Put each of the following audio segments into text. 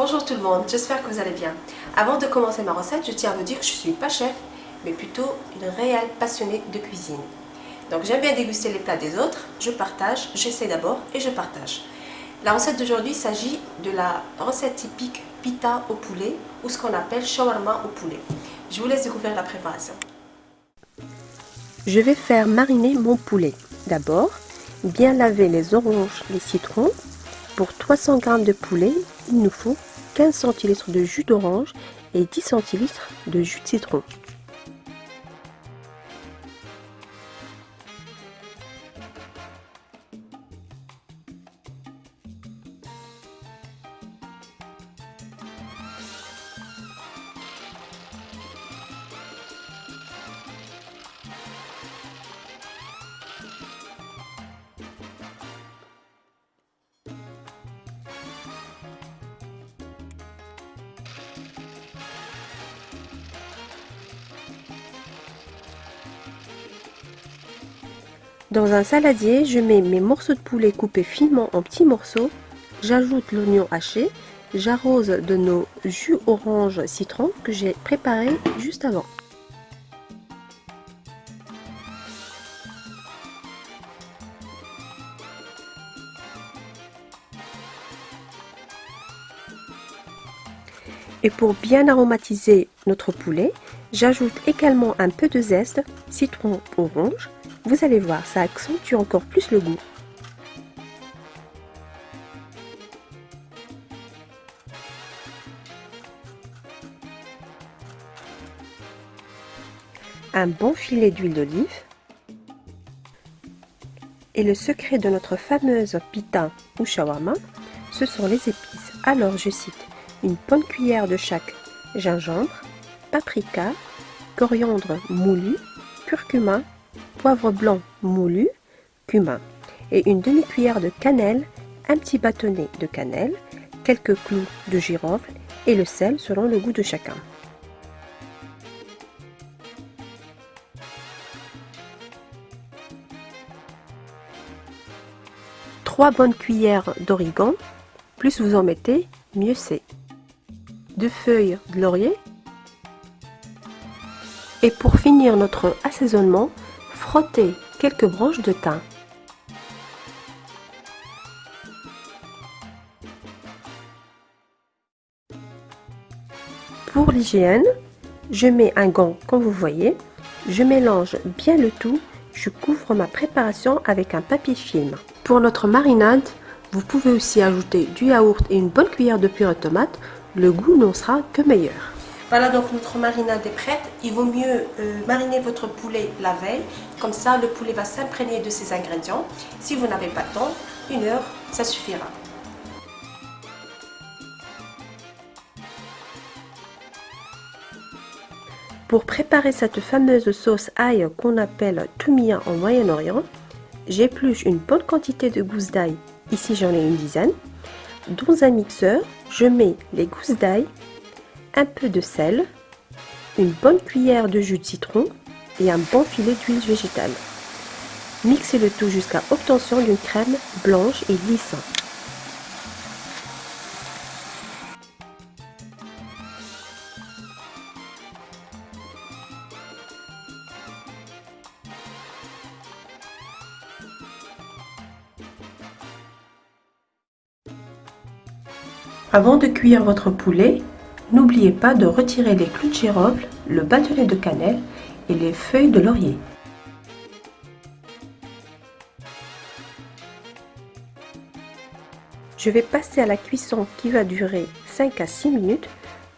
Bonjour tout le monde, j'espère que vous allez bien. Avant de commencer ma recette, je tiens à vous dire que je ne suis pas chef, mais plutôt une réelle passionnée de cuisine. Donc j'aime bien déguster les plats des autres, je partage, j'essaie d'abord et je partage. La recette d'aujourd'hui s'agit de la recette typique pita au poulet ou ce qu'on appelle shawarma au poulet. Je vous laisse découvrir la préparation. Je vais faire mariner mon poulet. D'abord, bien laver les oranges, les citrons. Pour 300 g de poulet, il nous faut 15 cl de jus d'orange et 10 cl de jus de citron. Dans un saladier, je mets mes morceaux de poulet coupés finement en petits morceaux. J'ajoute l'oignon haché. J'arrose de nos jus orange citron que j'ai préparé juste avant. Et pour bien aromatiser notre poulet, j'ajoute également un peu de zeste, citron orange, vous allez voir, ça accentue encore plus le goût. Un bon filet d'huile d'olive. Et le secret de notre fameuse pita ou shawarma, ce sont les épices. Alors je cite une bonne cuillère de chaque gingembre, paprika, coriandre moulu, curcuma, poivre blanc moulu, cumin et une demi-cuillère de cannelle, un petit bâtonnet de cannelle, quelques clous de girofle et le sel selon le goût de chacun. Trois bonnes cuillères d'origan, plus vous en mettez, mieux c'est. Deux feuilles de laurier. Et pour finir notre assaisonnement, frotter quelques branches de thym. Pour l'hygiène, je mets un gant comme vous voyez, je mélange bien le tout, je couvre ma préparation avec un papier film. Pour notre marinade, vous pouvez aussi ajouter du yaourt et une bonne cuillère de purée de tomate, le goût n'en sera que meilleur. Voilà donc notre marinade est prête. Il vaut mieux euh, mariner votre poulet la veille. Comme ça, le poulet va s'imprégner de ses ingrédients. Si vous n'avez pas le temps, une heure, ça suffira. Pour préparer cette fameuse sauce ail qu'on appelle tumia en Moyen-Orient, j'épluche une bonne quantité de gousses d'ail, ici j'en ai une dizaine. Dans un mixeur, je mets les gousses d'ail, un peu de sel, une bonne cuillère de jus de citron et un bon filet d'huile végétale. Mixez le tout jusqu'à obtention d'une crème blanche et lisse. Avant de cuire votre poulet, N'oubliez pas de retirer les clous de girofle, le bâtonnet de cannelle et les feuilles de laurier. Je vais passer à la cuisson qui va durer 5 à 6 minutes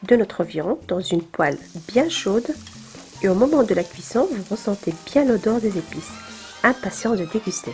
de notre viande dans une poêle bien chaude et au moment de la cuisson, vous ressentez bien l'odeur des épices. Impatient de déguster.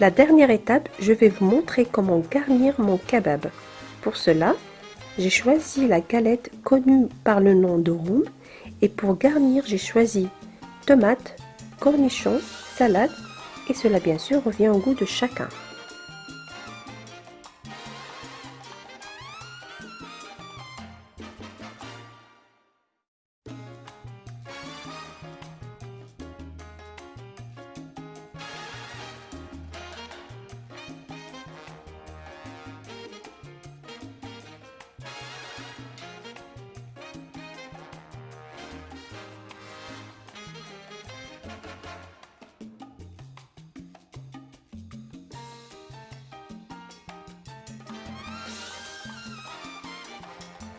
La dernière étape, je vais vous montrer comment garnir mon kebab. Pour cela, j'ai choisi la galette connue par le nom de roum et pour garnir, j'ai choisi tomates, cornichons, salade et cela bien sûr revient au goût de chacun.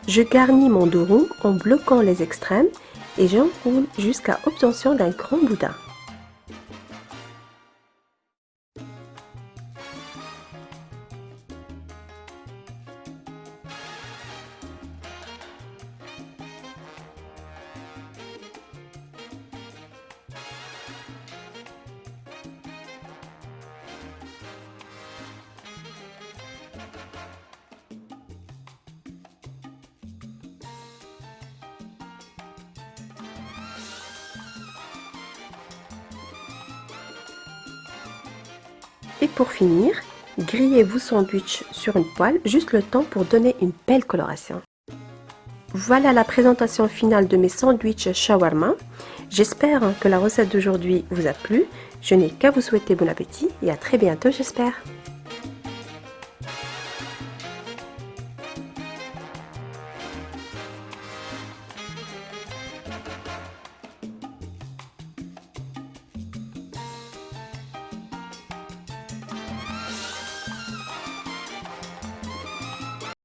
Je garnis mon dos en bloquant les extrêmes et j'enroule jusqu'à obtention d'un grand boudin. Et pour finir, grillez vos sandwichs sur une poêle, juste le temps pour donner une belle coloration. Voilà la présentation finale de mes sandwichs shawarma. J'espère que la recette d'aujourd'hui vous a plu. Je n'ai qu'à vous souhaiter bon appétit et à très bientôt j'espère.